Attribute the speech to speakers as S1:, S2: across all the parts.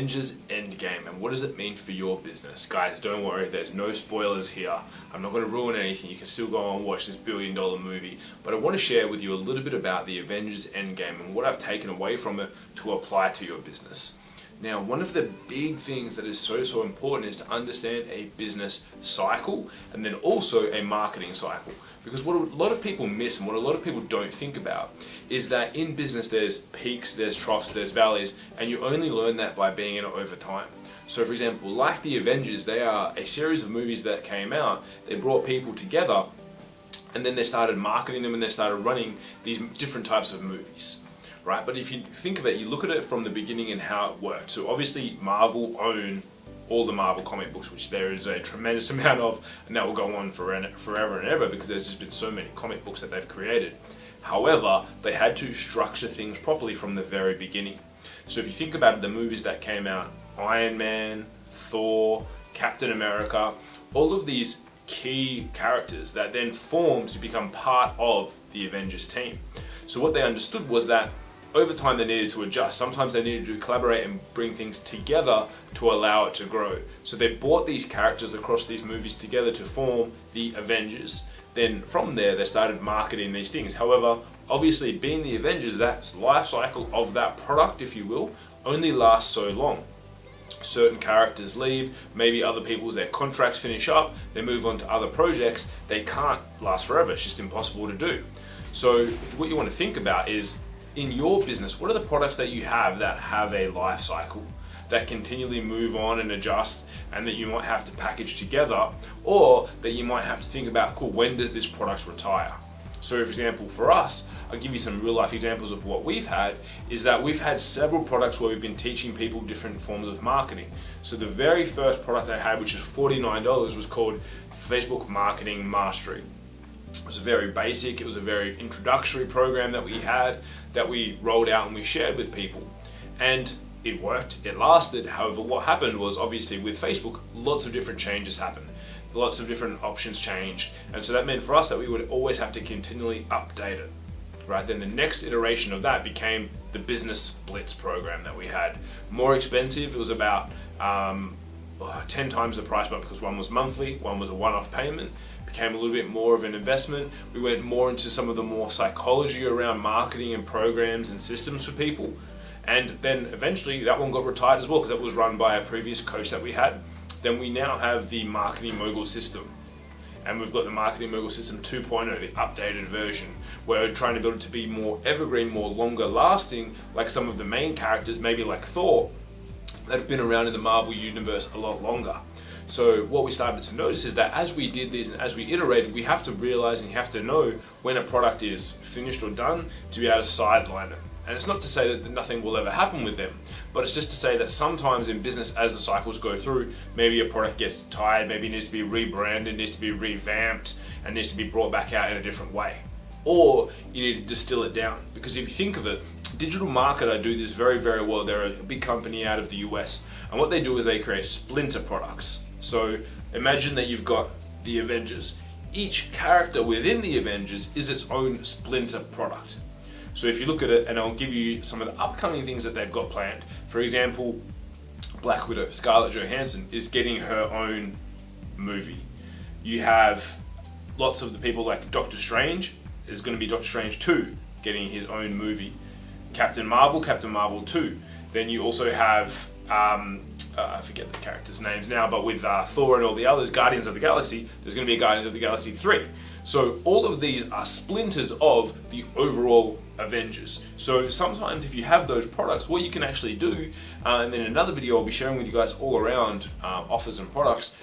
S1: Avengers Endgame and what does it mean for your business? Guys, don't worry, there's no spoilers here. I'm not going to ruin anything. You can still go and watch this billion dollar movie. But I want to share with you a little bit about the Avengers Endgame and what I've taken away from it to apply to your business. Now, one of the big things that is so, so important is to understand a business cycle and then also a marketing cycle. Because what a lot of people miss and what a lot of people don't think about is that in business there's peaks, there's troughs, there's valleys, and you only learn that by being in it over time. So for example, like the Avengers, they are a series of movies that came out, they brought people together and then they started marketing them and they started running these different types of movies right? But if you think of it, you look at it from the beginning and how it worked. So obviously Marvel own all the Marvel comic books, which there is a tremendous amount of, and that will go on for forever and ever because there's just been so many comic books that they've created. However, they had to structure things properly from the very beginning. So if you think about it, the movies that came out, Iron Man, Thor, Captain America, all of these key characters that then formed to become part of the Avengers team. So what they understood was that over time they needed to adjust. Sometimes they needed to collaborate and bring things together to allow it to grow. So they brought these characters across these movies together to form the Avengers. Then from there they started marketing these things. However, obviously being the Avengers, that life cycle of that product, if you will, only lasts so long. Certain characters leave, maybe other people's their contracts finish up, they move on to other projects, they can't last forever, it's just impossible to do. So what you want to think about is in your business, what are the products that you have that have a life cycle? that continually move on and adjust and that you might have to package together or that you might have to think about, cool, when does this product retire? So for example, for us, I'll give you some real life examples of what we've had, is that we've had several products where we've been teaching people different forms of marketing. So the very first product I had, which is $49, was called Facebook Marketing Mastery. It was a very basic, it was a very introductory program that we had that we rolled out and we shared with people. And it worked, it lasted. However, what happened was obviously with Facebook, lots of different changes happened. Lots of different options changed. And so that meant for us that we would always have to continually update it. Right, then the next iteration of that became the Business Blitz program that we had. More expensive, it was about um, Uh, 10 times the price but because one was monthly, one was a one-off payment, became a little bit more of an investment. We went more into some of the more psychology around marketing and programs and systems for people. And then eventually that one got retired as well because that was run by a previous coach that we had. Then we now have the Marketing Mogul system. And we've got the Marketing Mogul System 2.0, the updated version, where we're trying to build it to be more evergreen, more longer lasting, like some of the main characters, maybe like Thor, that have been around in the Marvel Universe a lot longer. So what we started to notice is that as we did this and as we iterated, we have to realize and you have to know when a product is finished or done to be able to sideline it. And it's not to say that nothing will ever happen with them, but it's just to say that sometimes in business, as the cycles go through, maybe a product gets tired, maybe it needs to be rebranded, needs to be revamped, and needs to be brought back out in a different way. Or you need to distill it down. Because if you think of it, Digital Marketer do this very, very well. They're a big company out of the US. And what they do is they create splinter products. So imagine that you've got the Avengers. Each character within the Avengers is its own splinter product. So if you look at it, and I'll give you some of the upcoming things that they've got planned. For example, Black Widow, Scarlett Johansson, is getting her own movie. You have lots of the people like Doctor Strange, is going to be Doctor Strange 2, getting his own movie. Captain Marvel, Captain Marvel 2. Then you also have, um, uh, I forget the characters' names now, but with uh, Thor and all the others, Guardians of the Galaxy, there's going to be a Guardians of the Galaxy 3. So all of these are splinters of the overall Avengers. So sometimes if you have those products, what you can actually do, uh, and then in another video I'll be sharing with you guys all around uh, offers and products,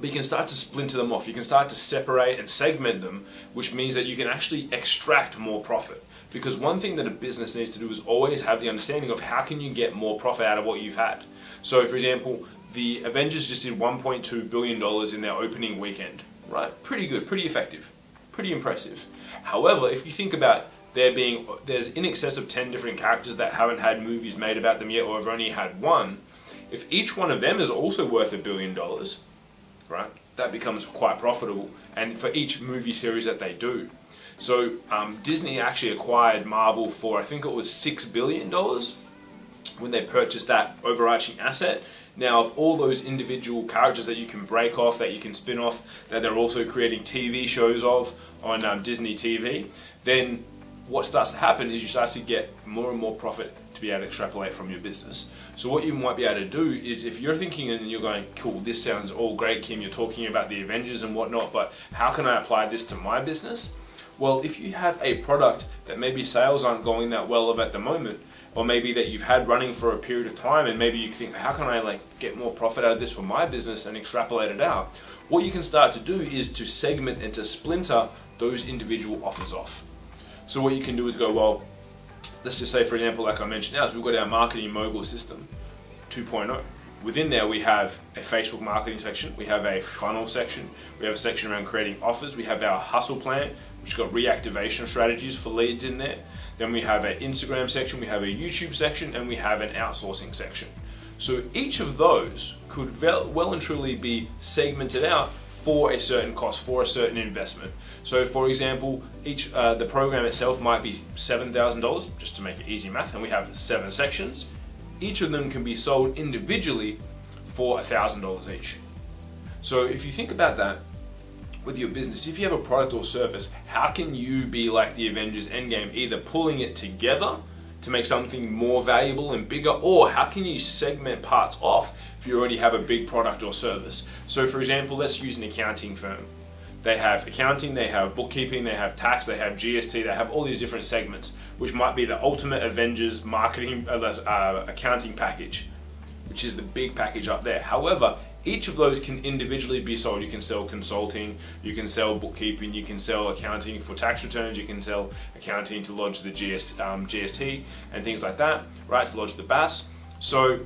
S1: but you can start to splinter them off. You can start to separate and segment them, which means that you can actually extract more profit. Because one thing that a business needs to do is always have the understanding of how can you get more profit out of what you've had. So for example, the Avengers just did $1.2 billion in their opening weekend, right? Pretty good, pretty effective, pretty impressive. However, if you think about there being, there's in excess of 10 different characters that haven't had movies made about them yet or have only had one, if each one of them is also worth a billion dollars, right? That becomes quite profitable, and for each movie series that they do. So um, Disney actually acquired Marvel for I think it was six billion dollars. when they purchased that overarching asset. Now, of all those individual characters that you can break off, that you can spin off, that they're also creating TV shows of on um, Disney TV, then what starts to happen is you start to get more and more profit to be able to extrapolate from your business. So what you might be able to do is if you're thinking and you're going, cool, this sounds all great, Kim, you're talking about the Avengers and whatnot, but how can I apply this to my business? Well, if you have a product that maybe sales aren't going that well of at the moment, or maybe that you've had running for a period of time and maybe you think, how can I like get more profit out of this for my business and extrapolate it out? What you can start to do is to segment and to splinter those individual offers off. So what you can do is go, well, let's just say for example, like I mentioned now, is we've got our marketing mogul system 2.0. Within there we have a Facebook marketing section, we have a funnel section, we have a section around creating offers, we have our hustle plan, which got reactivation strategies for leads in there. Then we have an Instagram section, we have a YouTube section, and we have an outsourcing section. So each of those could well and truly be segmented out for a certain cost, for a certain investment. So for example, each uh, the program itself might be $7,000, just to make it easy math, and we have seven sections. Each of them can be sold individually for $1,000 each. So if you think about that, with your business, if you have a product or service, how can you be like the Avengers Endgame, either pulling it together to make something more valuable and bigger, or how can you segment parts off if you already have a big product or service? So for example, let's use an accounting firm. They have accounting, they have bookkeeping, they have tax, they have GST, they have all these different segments, which might be the ultimate Avengers marketing uh, uh accounting package, which is the big package up there. However, each of those can individually be sold. You can sell consulting, you can sell bookkeeping, you can sell accounting for tax returns, you can sell accounting to lodge the um, GST and things like that, right, to lodge the BAS. So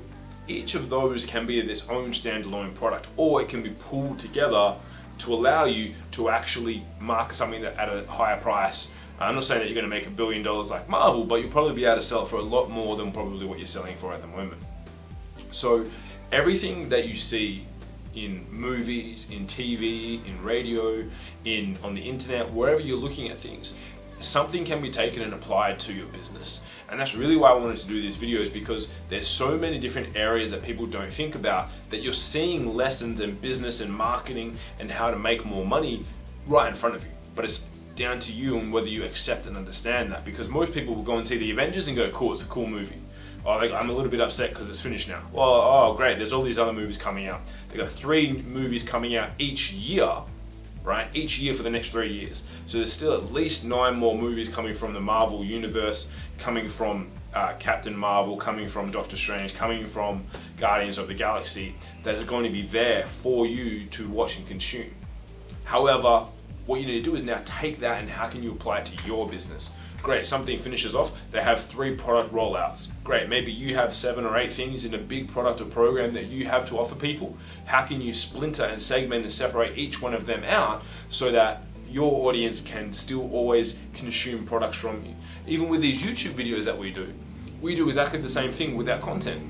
S1: each of those can be its own standalone product or it can be pulled together to allow you to actually market something at a higher price. I'm not saying that you're going to make a billion dollars like Marvel, but you'll probably be able to sell it for a lot more than probably what you're selling for at the moment. So everything that you see in movies, in TV, in radio, in on the internet, wherever you're looking at things, something can be taken and applied to your business. And that's really why I wanted to do these videos because there's so many different areas that people don't think about that you're seeing lessons in business and marketing and how to make more money right in front of you. But it's down to you and whether you accept and understand that because most people will go and see the Avengers and go, cool, it's a cool movie oh, I'm a little bit upset because it's finished now. Well, oh, great, there's all these other movies coming out. They got three movies coming out each year, right? Each year for the next three years. So there's still at least nine more movies coming from the Marvel universe, coming from uh, Captain Marvel, coming from Doctor Strange, coming from Guardians of the Galaxy, that is going to be there for you to watch and consume. However, what you need to do is now take that and how can you apply it to your business? Great, something finishes off, they have three product rollouts. Great, maybe you have seven or eight things in a big product or program that you have to offer people. How can you splinter and segment and separate each one of them out so that your audience can still always consume products from you? Even with these YouTube videos that we do, we do exactly the same thing with our content.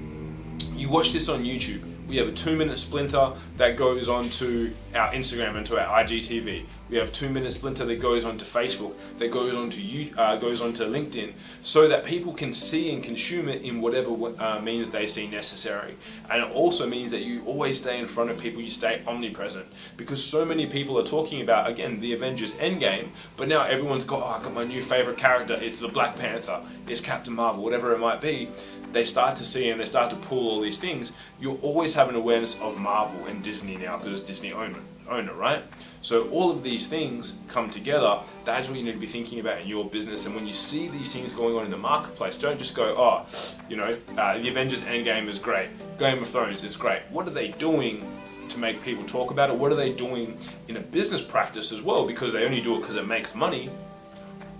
S1: You watch this on YouTube, we have a two minute splinter that goes on to our Instagram and to our IGTV. We have two minute splinter that goes onto Facebook, that goes onto uh, goes onto LinkedIn, so that people can see and consume it in whatever uh, means they see necessary. And it also means that you always stay in front of people, you stay omnipresent, because so many people are talking about again the Avengers Endgame, but now everyone's got oh, I got my new favorite character. It's the Black Panther, it's Captain Marvel, whatever it might be. They start to see and they start to pull all these things. You'll always have an awareness of Marvel and Disney now because Disney own it owner, right? So all of these things come together, that is what you need to be thinking about in your business. And when you see these things going on in the marketplace, don't just go, oh, you know, uh, the Avengers Endgame is great, Game of Thrones is great. What are they doing to make people talk about it? What are they doing in a business practice as well? Because they only do it because it makes money.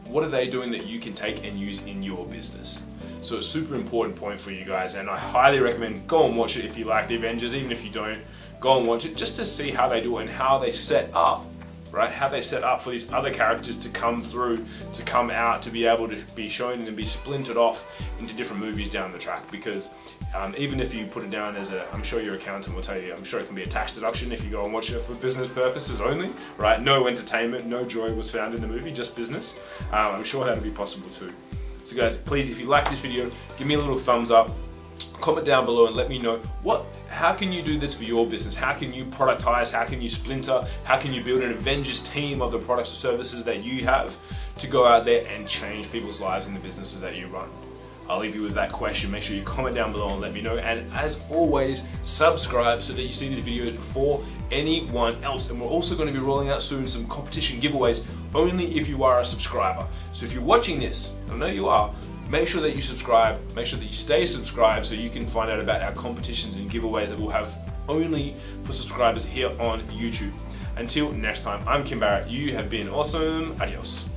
S1: What are they doing that you can take and use in your business? So it's a super important point for you guys and I highly recommend go and watch it if you like the Avengers, even if you don't, go and watch it just to see how they do it and how they set up right? How they set up for these other characters to come through, to come out, to be able to be shown and be splintered off into different movies down the track. Because um, even if you put it down as a, I'm sure your accountant will tell you, I'm sure it can be a tax deduction if you go and watch it for business purposes only, right? No entertainment, no joy was found in the movie, just business. Um, I'm sure that'll be possible too. So guys, please, if you like this video, give me a little thumbs up. comment down below and let me know what how can you do this for your business how can you productize how can you splinter how can you build an avengers team of the products or services that you have to go out there and change people's lives in the businesses that you run I'll leave you with that question. Make sure you comment down below and let me know. And as always, subscribe so that you see these videos before anyone else. And we're also going to be rolling out soon some competition giveaways only if you are a subscriber. So if you're watching this, I know you are, make sure that you subscribe, make sure that you stay subscribed so you can find out about our competitions and giveaways that we'll have only for subscribers here on YouTube. Until next time, I'm Kim Barrett. You have been awesome. Adios.